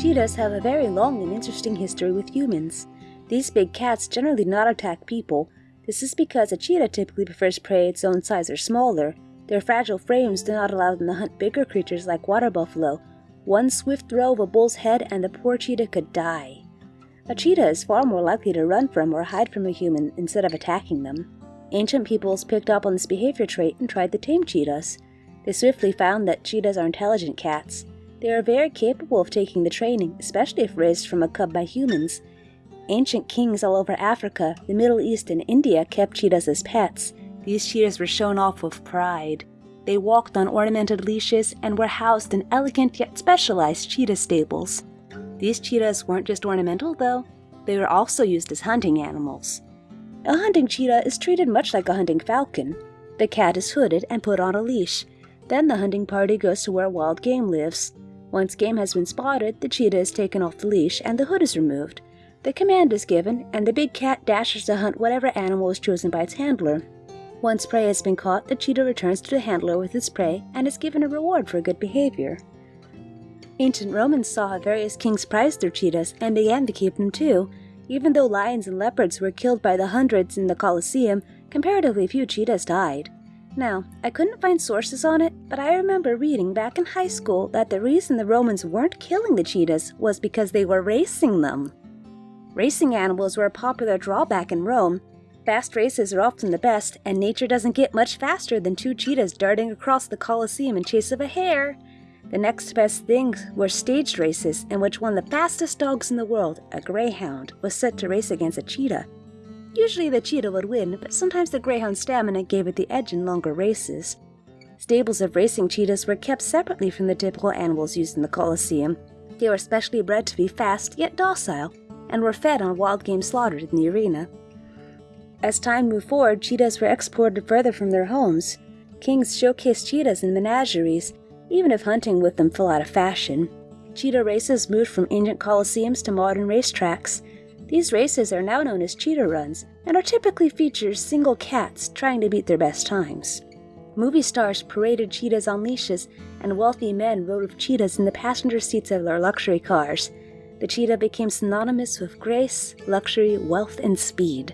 Cheetahs have a very long and interesting history with humans. These big cats generally do not attack people. This is because a cheetah typically prefers prey its own size or smaller. Their fragile frames do not allow them to hunt bigger creatures like water buffalo. One swift throw of a bull's head and the poor cheetah could die. A cheetah is far more likely to run from or hide from a human instead of attacking them. Ancient peoples picked up on this behavior trait and tried to tame cheetahs. They swiftly found that cheetahs are intelligent cats. They are very capable of taking the training, especially if raised from a cub by humans. Ancient kings all over Africa, the Middle East, and India kept cheetahs as pets. These cheetahs were shown off with pride. They walked on ornamented leashes and were housed in elegant yet specialized cheetah stables. These cheetahs weren't just ornamental, though, they were also used as hunting animals. A hunting cheetah is treated much like a hunting falcon. The cat is hooded and put on a leash. Then the hunting party goes to where wild game lives. Once game has been spotted, the cheetah is taken off the leash and the hood is removed. The command is given, and the big cat dashes to hunt whatever animal is chosen by its handler. Once prey has been caught, the cheetah returns to the handler with its prey and is given a reward for good behavior. Ancient Romans saw how various kings prized their cheetahs and began to keep them too. Even though lions and leopards were killed by the hundreds in the Colosseum, comparatively few cheetahs died. Now, I couldn't find sources on it, but I remember reading back in high school that the reason the Romans weren't killing the cheetahs was because they were racing them. Racing animals were a popular drawback in Rome. Fast races are often the best, and nature doesn't get much faster than two cheetahs darting across the Colosseum in chase of a hare. The next best things were staged races, in which one of the fastest dogs in the world, a greyhound, was set to race against a cheetah. Usually the cheetah would win, but sometimes the greyhound's stamina gave it the edge in longer races. Stables of racing cheetahs were kept separately from the typical animals used in the Colosseum. They were specially bred to be fast yet docile, and were fed on wild game slaughtered in the arena. As time moved forward, cheetahs were exported further from their homes. Kings showcased cheetahs in menageries, even if hunting with them fell out of fashion. Cheetah races moved from ancient colosseums to modern racetracks, these races are now known as cheetah runs and are typically feature single cats trying to beat their best times. Movie stars paraded cheetahs on leashes, and wealthy men rode with cheetahs in the passenger seats of their luxury cars. The cheetah became synonymous with grace, luxury, wealth, and speed.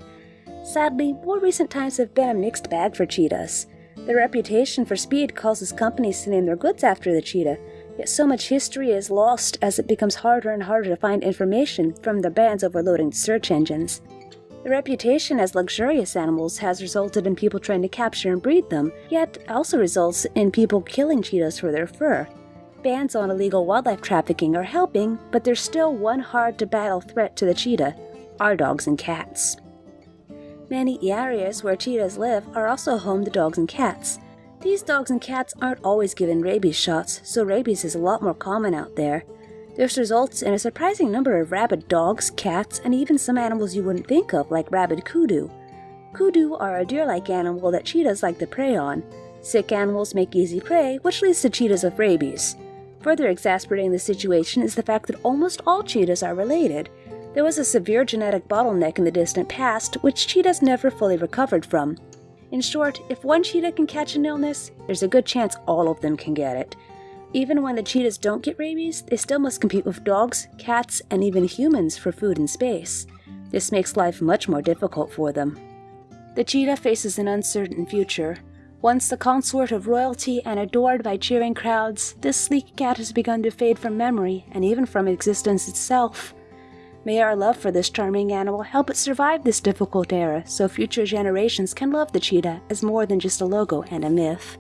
Sadly, more recent times have been a mixed bag for cheetahs. Their reputation for speed causes companies to name their goods after the cheetah, Yet so much history is lost as it becomes harder and harder to find information from the bands overloading search engines. The reputation as luxurious animals has resulted in people trying to capture and breed them, yet also results in people killing cheetahs for their fur. Bans on illegal wildlife trafficking are helping, but there's still one hard to battle threat to the cheetah our dogs and cats. Many areas where cheetahs live are also home to dogs and cats. These dogs and cats aren't always given rabies shots, so rabies is a lot more common out there. This results in a surprising number of rabid dogs, cats, and even some animals you wouldn't think of, like rabid kudu. Kudu are a deer-like animal that cheetahs like to prey on. Sick animals make easy prey, which leads to cheetahs with rabies. Further exasperating the situation is the fact that almost all cheetahs are related. There was a severe genetic bottleneck in the distant past, which cheetahs never fully recovered from. In short, if one cheetah can catch an illness, there's a good chance all of them can get it. Even when the cheetahs don't get rabies, they still must compete with dogs, cats, and even humans for food and space. This makes life much more difficult for them. The cheetah faces an uncertain future. Once the consort of royalty and adored by cheering crowds, this sleek cat has begun to fade from memory and even from existence itself. May our love for this charming animal help it survive this difficult era so future generations can love the cheetah as more than just a logo and a myth.